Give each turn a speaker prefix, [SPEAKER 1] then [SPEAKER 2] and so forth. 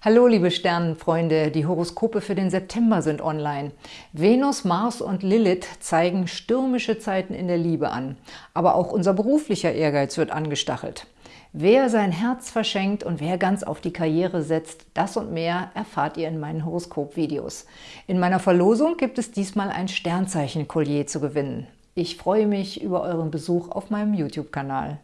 [SPEAKER 1] Hallo liebe Sternenfreunde, die Horoskope für den September sind online. Venus, Mars und Lilith zeigen stürmische Zeiten in der Liebe an. Aber auch unser beruflicher Ehrgeiz wird angestachelt. Wer sein Herz verschenkt und wer ganz auf die Karriere setzt, das und mehr erfahrt ihr in meinen Horoskop-Videos. In meiner Verlosung gibt es diesmal ein Sternzeichen-Kollier zu gewinnen. Ich freue mich über euren Besuch auf meinem YouTube-Kanal.